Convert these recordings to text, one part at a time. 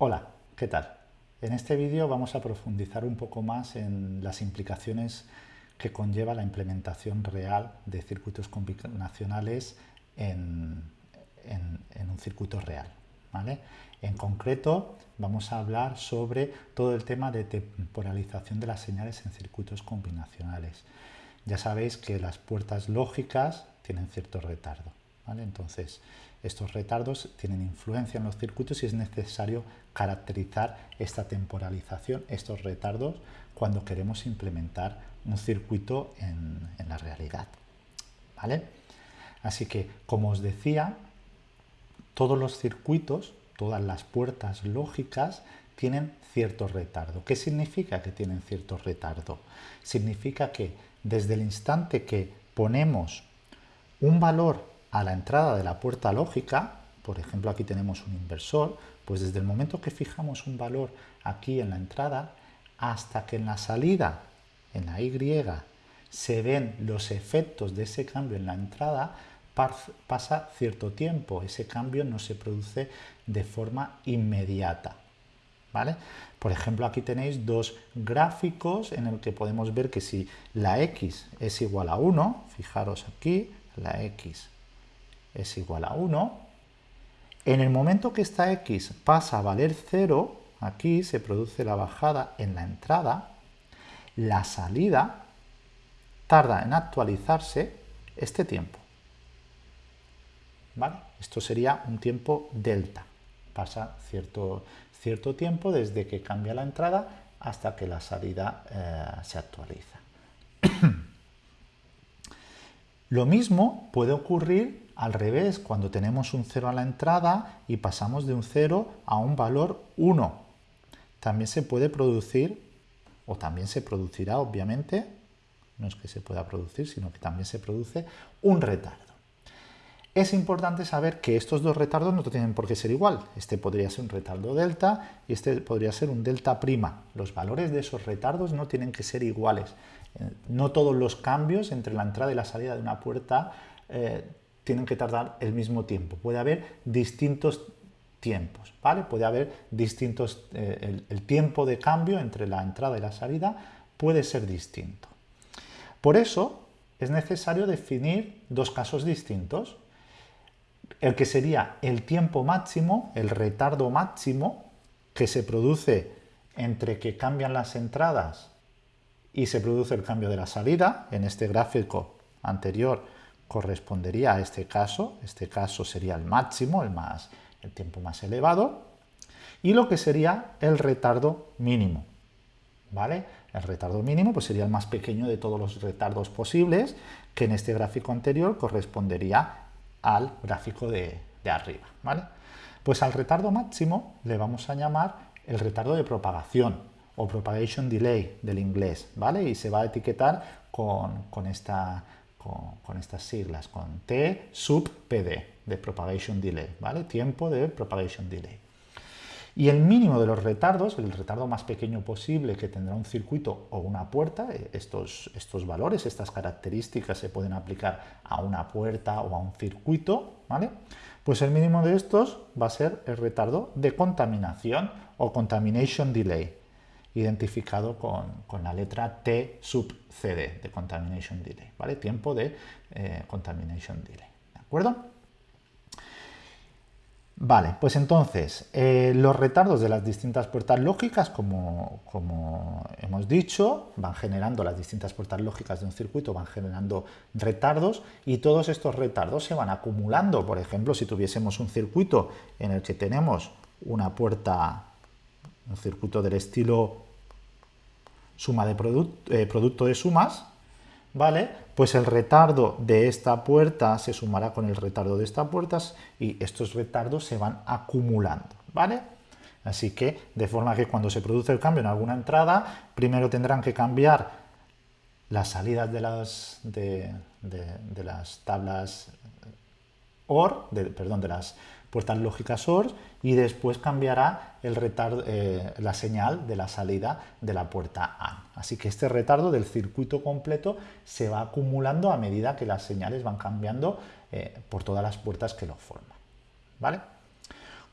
Hola, ¿qué tal? En este vídeo vamos a profundizar un poco más en las implicaciones que conlleva la implementación real de circuitos combinacionales en, un circuito real. ¿vale? En concreto, vamos a hablar sobre todo el tema de temporalización de las señales en circuitos combinacionales. Ya sabéis que las puertas lógicas tienen cierto retardo. Entonces, estos retardos tienen influencia en los circuitos y es necesario caracterizar esta temporalización, estos retardos, cuando queremos implementar un circuito en, la realidad. ¿Vale? Así que, como os decía, todos los circuitos, todas las puertas lógicas tienen cierto retardo. ¿Qué significa que tienen cierto retardo? Significa que desde el instante que ponemos un valor a la entrada de la puerta lógica, por ejemplo aquí tenemos un inversor, pues desde el momento que fijamos un valor aquí en la entrada, hasta que en la salida, en la Y, se ven los efectos de ese cambio en la entrada, pasa cierto tiempo, ese cambio no se produce de forma inmediata. ¿Vale? Por ejemplo, aquí tenéis dos gráficos en el que podemos ver que si la x es igual a 1, fijaros aquí, la x es igual a 1, en el momento que esta x pasa a valer 0, aquí se produce la bajada en la entrada, la salida tarda en actualizarse este tiempo. ¿Vale? Esto sería un tiempo delta. Pasa cierto, cierto tiempo desde que cambia la entrada hasta que la salida eh, se actualiza. Lo mismo puede ocurrir al revés, cuando tenemos un 0 a la entrada y pasamos de un 0 a un valor 1. También se puede producir, o también se producirá obviamente, no es que se pueda producir, sino que también se produce un retardo. Es importante saber que estos dos retardos no tienen por qué ser igual. Este podría ser un retardo delta y este podría ser un delta prima. Los valores de esos retardos no tienen que ser iguales. Eh, no todos los cambios entre la entrada y la salida de una puerta eh, tienen que tardar el mismo tiempo. Puede haber distintos tiempos, ¿vale? Puede haber distintos, eh, el, tiempo de cambio entre la entrada y la salida puede ser distinto. Por eso es necesario definir dos casos distintos. El que sería el tiempo máximo, el retardo máximo, que se produce entre que cambian las entradas y se produce el cambio de la salida. En este gráfico anterior correspondería a este caso, este caso sería el máximo, el, más, el tiempo más elevado, y lo que sería el retardo mínimo. ¿Vale? El retardo mínimo pues sería el más pequeño de todos los retardos posibles, que en este gráfico anterior correspondería al gráfico de, de arriba. ¿vale? Pues al retardo máximo le vamos a llamar el retardo de propagación o propagation delay del inglés, ¿vale? Y se va a etiquetar con, con esta con, estas siglas, con T sub PD, de propagation delay, ¿vale? Tiempo de propagation delay. Y el mínimo de los retardos, el retardo más pequeño posible que tendrá un circuito o una puerta, eh, estos, estos valores, estas características se pueden aplicar a una puerta o a un circuito, ¿vale? Pues el mínimo de estos va a ser el retardo de contaminación o contamination delay, identificado con, la letra T sub CD de Contamination Delay, ¿vale? Tiempo de eh, Contamination Delay, ¿de acuerdo? Vale, pues entonces, eh, los retardos de las distintas puertas lógicas, como, como, hemos dicho, van generando las distintas puertas lógicas de un circuito, van generando retardos y todos estos retardos se van acumulando. Por ejemplo, si tuviésemos un circuito en el que tenemos una puerta, un circuito del estilo suma de eh, producto de sumas, ¿vale? Pues el retardo de esta puerta se sumará con el retardo de esta puerta y estos retardos se van acumulando, ¿vale? Así que, de forma que cuando se produce el cambio en alguna entrada, primero tendrán que cambiar las salidas de las, de, las tablas OR, perdón, de las puertas lógicas OR y después cambiará el retardo, eh, la señal de la salida de la puerta A. Así que este retardo del circuito completo se va acumulando a medida que las señales van cambiando eh, por todas las puertas que lo forman. ¿vale?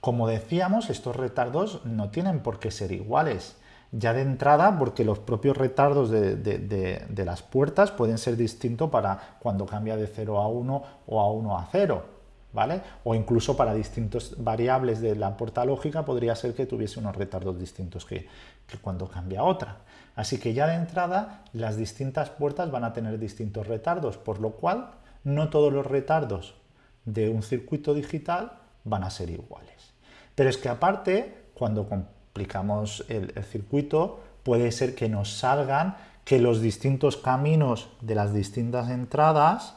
Como decíamos, estos retardos no tienen por qué ser iguales. Ya de entrada, porque los propios retardos de, las puertas pueden ser distintos para cuando cambia de 0 a 1 o a 1 a 0. ¿Vale? O incluso para distintas variables de la puerta lógica podría ser que tuviese unos retardos distintos que, cuando cambia otra. Así que ya de entrada las distintas puertas van a tener distintos retardos, por lo cual no todos los retardos de un circuito digital van a ser iguales. Pero es que aparte, cuando complicamos el, circuito, puede ser que nos salgan que los distintos caminos de las distintas entradas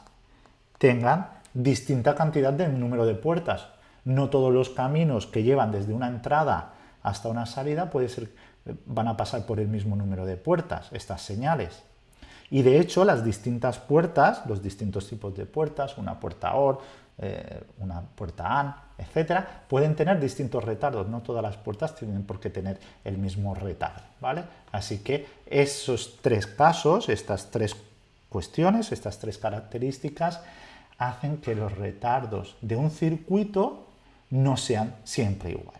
tengan distinta cantidad de número de puertas. No todos los caminos que llevan desde una entrada hasta una salida puede ser, van a pasar por el mismo número de puertas, estas señales. Y de hecho las distintas puertas, los distintos tipos de puertas, una puerta OR, eh, una puerta AN, etcétera, pueden tener distintos retardos. No todas las puertas tienen por qué tener el mismo retardo. ¿vale? Así que esos tres casos, estas tres cuestiones, estas tres características, hacen que los retardos de un circuito no sean siempre iguales.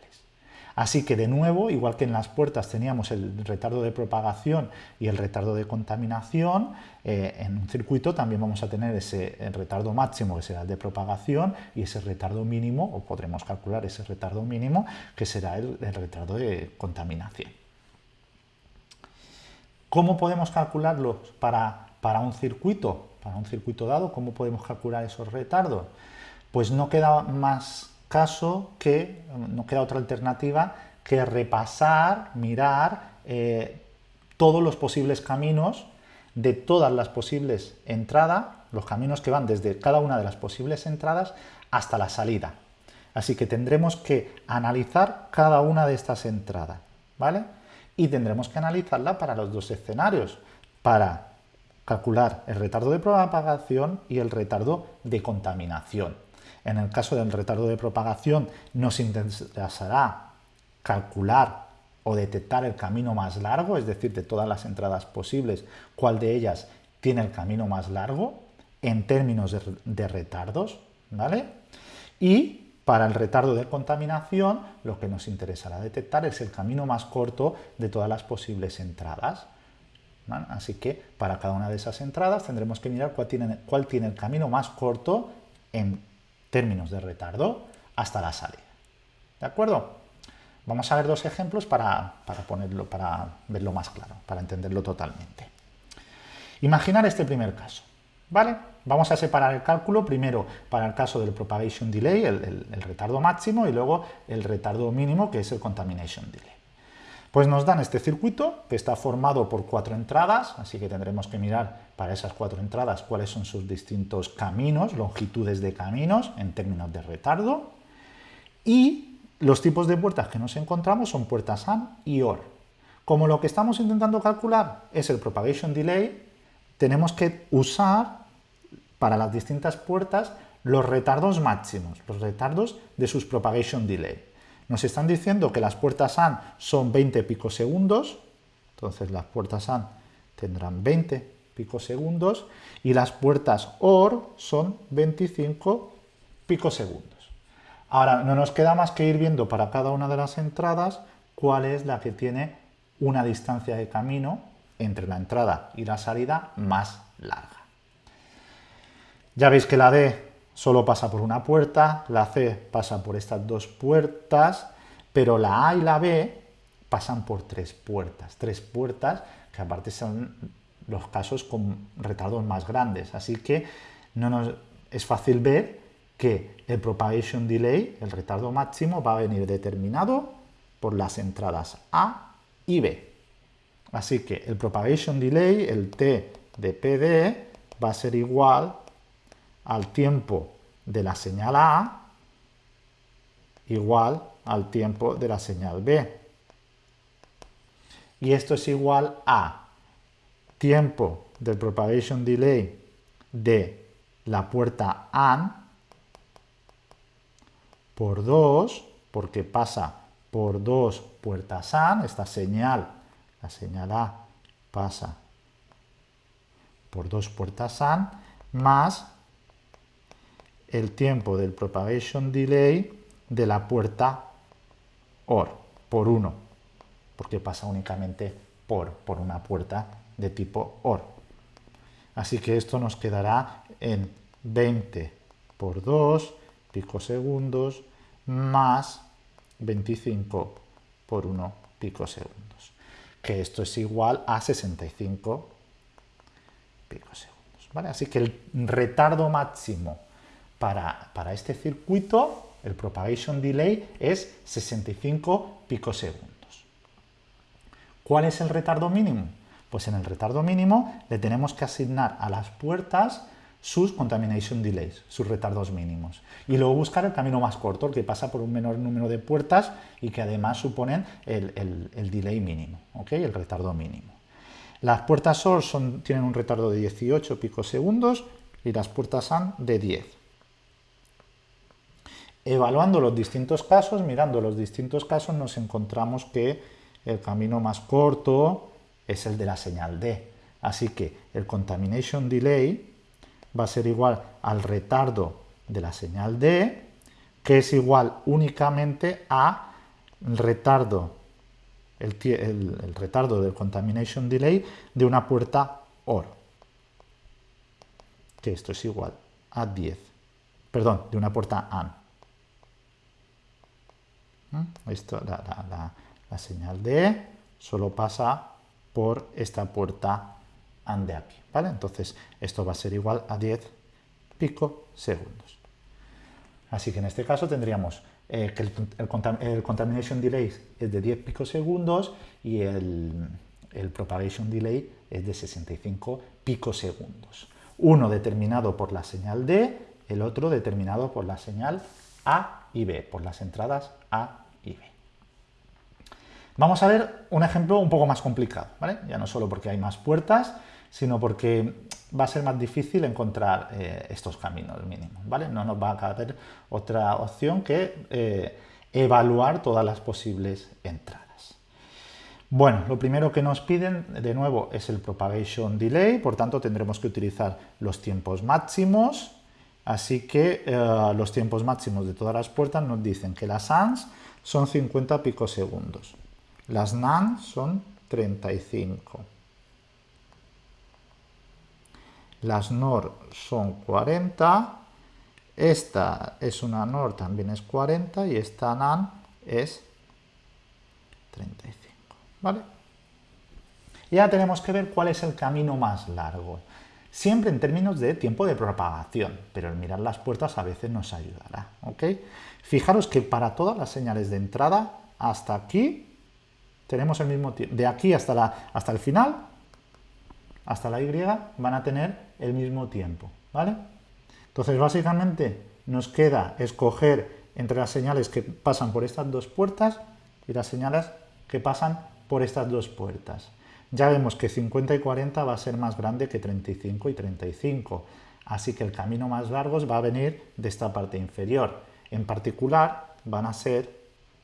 Así que de nuevo, igual que en las puertas teníamos el retardo de propagación y el retardo de contaminación, eh, en un circuito también vamos a tener ese retardo máximo que será el de propagación y ese retardo mínimo, o podremos calcular ese retardo mínimo, que será el, retardo de contaminación. ¿Cómo podemos calcularlos para, para un circuito? Para un circuito dado, ¿cómo podemos calcular esos retardos? Pues no queda más caso que, no queda otra alternativa que repasar, mirar eh, todos los posibles caminos de todas las posibles entradas, los caminos que van desde cada una de las posibles entradas hasta la salida. Así que tendremos que analizar cada una de estas entradas, ¿vale? Y tendremos que analizarla para los dos escenarios, para calcular el retardo de propagación y el retardo de contaminación. En el caso del retardo de propagación nos interesará calcular o detectar el camino más largo, es decir, de todas las entradas posibles, cuál de ellas tiene el camino más largo en términos de, retardos, ¿vale? Y para el retardo de contaminación, lo que nos interesará detectar es el camino más corto de todas las posibles entradas. Así que para cada una de esas entradas tendremos que mirar cuál tiene, cuál tiene el camino más corto en términos de retardo hasta la salida. ¿De acuerdo? Vamos a ver dos ejemplos para, ponerlo, para verlo más claro, para entenderlo totalmente. Imaginar este primer caso. ¿Vale? Vamos a separar el cálculo primero para el caso del propagation delay, el, el, retardo máximo, y luego el retardo mínimo, que es el contamination delay. Pues nos dan este circuito que está formado por cuatro entradas, así que tendremos que mirar para esas cuatro entradas cuáles son sus distintos caminos, longitudes de caminos en términos de retardo. Y los tipos de puertas que nos encontramos son puertas AND y OR. Como lo que estamos intentando calcular es el propagation delay, tenemos que usar para las distintas puertas los retardos máximos, los retardos de sus propagation delay. Nos están diciendo que las puertas AND son 20 picosegundos, entonces las puertas AND tendrán 20 picosegundos y las puertas OR son 25 picosegundos. Ahora, no nos queda más que ir viendo para cada una de las entradas cuál es la que tiene una distancia de camino entre la entrada y la salida más larga. Ya veis que la D solo pasa por una puerta, la C pasa por estas dos puertas, pero la A y la B pasan por tres puertas, tres puertas que aparte son los casos con retardos más grandes, así que no nos, es fácil ver que el propagation delay, el retardo máximo, va a venir determinado por las entradas A y B. Así que el propagation delay, el T de PD, va a ser igual al tiempo de la señal A igual al tiempo de la señal B. Y esto es igual a tiempo del propagation delay de la puerta AN por 2, porque pasa por dos puertas AN, esta señal, la señal A pasa por dos puertas AN, más el tiempo del propagation delay de la puerta OR, por 1, porque pasa únicamente por, por una puerta de tipo OR. Así que esto nos quedará en 20 por 2 picosegundos más 25 por 1 picosegundos, que esto es igual a 65 picosegundos. ¿vale? Así que el retardo máximo para, este circuito el propagation delay es 65 picosegundos. ¿Cuál es el retardo mínimo? Pues en el retardo mínimo le tenemos que asignar a las puertas sus contamination delays, sus retardos mínimos. Y luego buscar el camino más corto, el que pasa por un menor número de puertas y que además suponen el, delay mínimo, el retardo mínimo. Las puertas SOR tienen un retardo de 18 picosegundos y las puertas AND de 10 evaluando los distintos casos, mirando los distintos casos, nos encontramos que el camino más corto es el de la señal D. Así que el contamination delay va a ser igual al retardo de la señal D, que es igual únicamente a retardo, el, retardo del contamination delay de una puerta OR, que esto es igual a 10, perdón, de una puerta AND. Esto, la, señal de solo pasa por esta puerta AND de aquí, ¿vale? Entonces, esto va a ser igual a 10 pico segundos. Así que en este caso tendríamos eh, que el, contamination delay es de 10 picosegundos y el, el propagation delay es de 65 picosegundos. Uno determinado por la señal D, el otro determinado por la señal A y B, por las entradas A y B. Vamos a ver un ejemplo un poco más complicado, ¿vale? Ya no solo porque hay más puertas, sino porque va a ser más difícil encontrar eh, estos caminos mínimos, ¿vale? No nos va a caber otra opción que eh, evaluar todas las posibles entradas. Bueno, lo primero que nos piden, de nuevo, es el propagation delay, por tanto tendremos que utilizar los tiempos máximos, así que eh, los tiempos máximos de todas las puertas nos dicen que las ANS son 50 picosegundos. Las NAN son 35. Las NOR son 40. Esta es una NOR, también es 40. Y esta NAN es 35. ¿Vale? Ya tenemos que ver cuál es el camino más largo. Siempre en términos de tiempo de propagación, pero el mirar las puertas a veces nos ayudará. ¿ok? Fijaros que para todas las señales de entrada, hasta aquí, tenemos el mismo tiempo. De aquí hasta, la, hasta el final, hasta la Y, van a tener el mismo tiempo. ¿vale? Entonces, básicamente, nos queda escoger entre las señales que pasan por estas dos puertas y las señales que pasan por estas dos puertas. Ya vemos que 50 y 40 va a ser más grande que 35 y 35, así que el camino más largo va a venir de esta parte inferior. En particular van a ser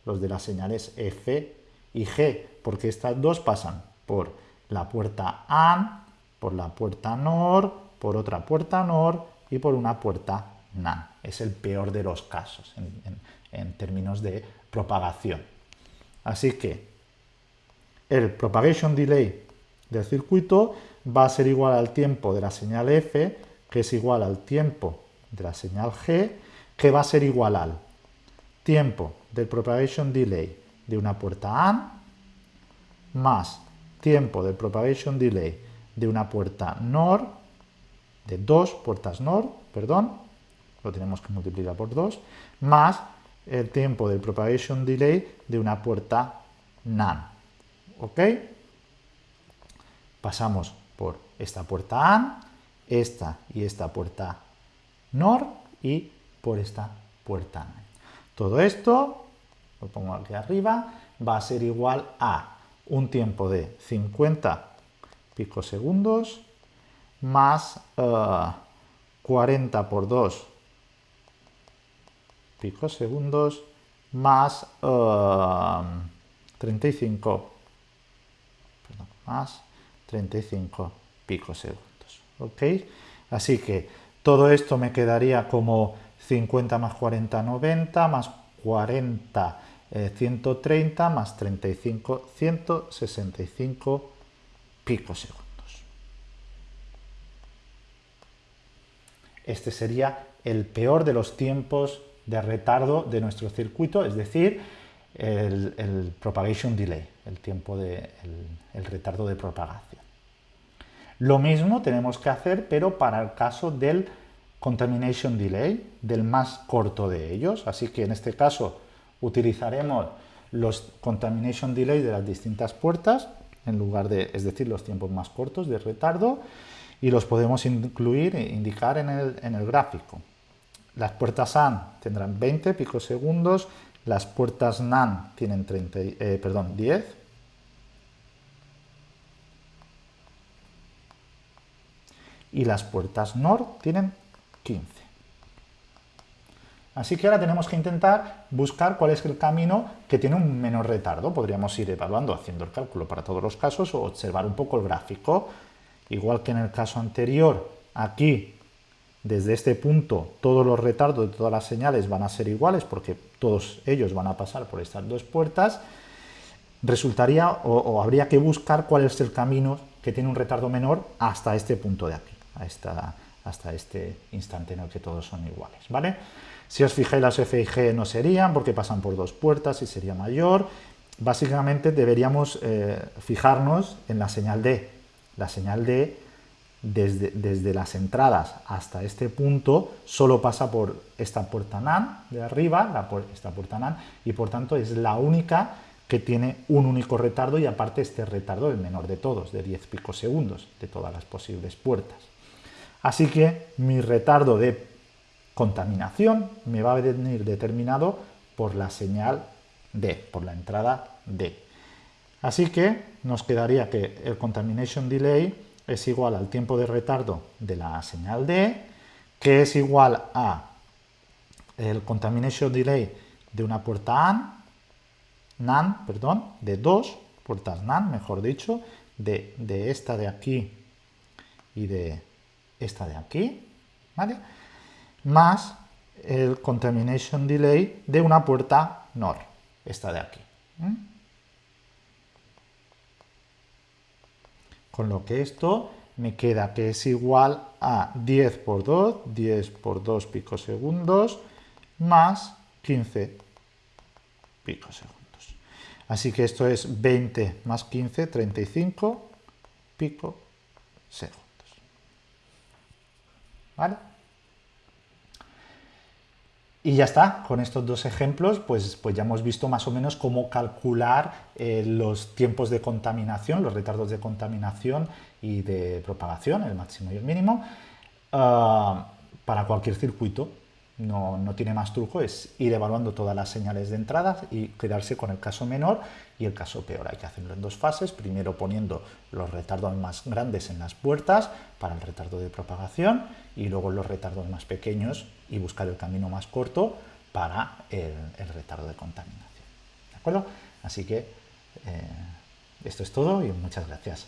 los de las señales F y G, porque estas dos pasan por la puerta AN, por la puerta NOR, por otra puerta NOR y por una puerta NAN. Es el peor de los casos en, términos de propagación. Así que el propagation delay del circuito va a ser igual al tiempo de la señal F, que es igual al tiempo de la señal G, que va a ser igual al tiempo del propagation delay de una puerta AND más tiempo del propagation delay de una puerta NOR, de dos puertas NOR, perdón, lo tenemos que multiplicar por 2, más el tiempo del propagation delay de una puerta NAND. ¿Ok? Pasamos por esta puerta AND, esta y esta puerta NOR y por esta puerta AND. Todo esto, lo pongo aquí arriba, va a ser igual a un tiempo de 50 picosegundos más 40 eh, por 2 picosegundos más 35 eh, perdón, más 35 picosegundos. ¿Ok? Así que todo esto me quedaría como 50 más 40, 90, más 40 130 más 35, 165 picosegundos. Este sería el peor de los tiempos de retardo de nuestro circuito, es decir, el, propagation delay, el tiempo de el retardo de propagación. Lo mismo tenemos que hacer, pero para el caso del contamination delay, del más corto de ellos. Así que en este caso utilizaremos los contamination delay de las distintas puertas, en lugar de, es decir, los tiempos más cortos de retardo, y los podemos incluir e indicar en el, gráfico. Las puertas AND tendrán 20 picosegundos, las puertas NAND tienen 30, eh, perdón, 10, y las puertas NOR tienen 15. Así que ahora tenemos que intentar buscar cuál es el camino que tiene un menor retardo. Podríamos ir evaluando, haciendo el cálculo para todos los casos o observar un poco el gráfico. Igual que en el caso anterior, aquí, desde este punto, todos los retardos de todas las señales van a ser iguales porque todos ellos van a pasar por estas dos puertas. Resultaría o, habría que buscar cuál es el camino que tiene un retardo menor hasta este punto de aquí, hasta este instante en el que todos son iguales. ¿vale? Si os fijáis, las F y G no serían porque pasan por dos puertas y sería mayor. Básicamente deberíamos eh, fijarnos en la señal D. La señal D, desde, las entradas hasta este punto, solo pasa por esta puerta NAND de arriba, esta puerta NAND, y por tanto es la única que tiene un único retardo y aparte este retardo el menor de todos, de 10 picosegundos, de todas las posibles puertas. Así que mi retardo de contaminación me va a venir determinado por la señal D, por la entrada D. Así que nos quedaría que el contamination delay es igual al tiempo de retardo de la señal D, que es igual a el contamination delay de una puerta AND, NAND, perdón, de dos puertas NAND, mejor dicho, de, de esta de aquí y de esta de aquí, ¿vale? más el contamination delay de una puerta NOR, esta de aquí. Con lo que esto me queda que es igual a 10 por 2, 10 por 2 picosegundos, más 15 picosegundos. Así que esto es 20 más 15, 35 picosegundos. ¿Vale? Y ya está, con estos dos ejemplos pues, pues ya hemos visto más o menos cómo calcular eh, los tiempos de contaminación, los retardos de contaminación y de propagación, el máximo y el mínimo, ah, para cualquier circuito. No, no, tiene más truco, es ir evaluando todas las señales de entrada y quedarse con el caso menor y el caso peor. Hay que hacerlo en dos fases, primero poniendo los retardos más grandes en las puertas para el retardo de propagación y luego los retardos más pequeños y buscar el camino más corto para el, retardo de contaminación. ¿De acuerdo? Así que eh, esto es todo y muchas gracias.